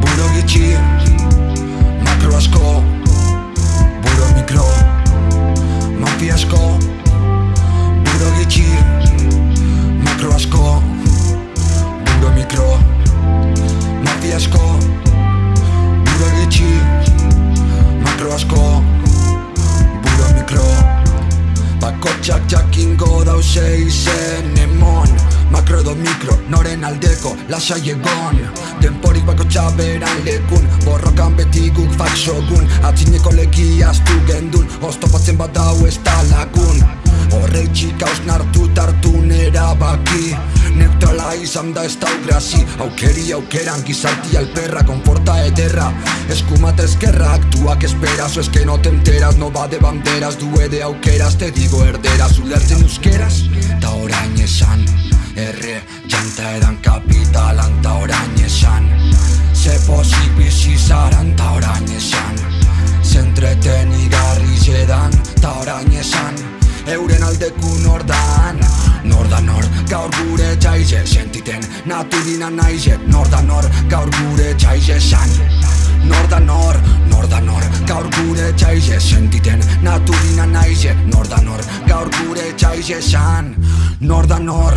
Burogi ci, makro aż koło jakingo dause izen emon Makro edo mikro, noren aldeko, lasai egon. Temporik bako txaberan lekun, borrokan beti guk faksogun Atzineko legiaztu gendun, oztopatzen bat hau ez talagun Horrei txika osnartu tartu Neutrala izan da ez dau grasi Aukeri aukeran gizarti alperra Konforta ederra. Eskumata eskerra Aktuak esperazo es que no te enteras No va de banderas. Due de aukeras Te digo erderaz. Ulertzen euskeraz Ta orain esan. Erre janta edan kapitalan Ta orain esan. Ze pozik bizi zaran Ta orain esan. Zentreten igarri zedan Ta orain esan. Euren aldeku nordan Naturina naize Norda nor, gaur gure txaize san. Norda nor, norda nor, gaur gure txaize Sentiten naturina naize Norda nor, gaur gure txaize san. Norda nor,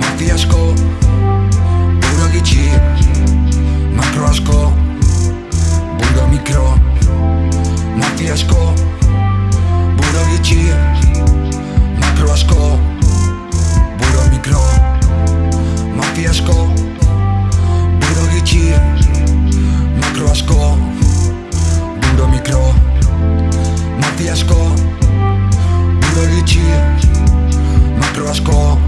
mafiasko Buro gitxi, makro asko Buro mikro, mafiasko Buro gitxi, makro asko mafiasko Buro gitxi, makro asko Buro mikro,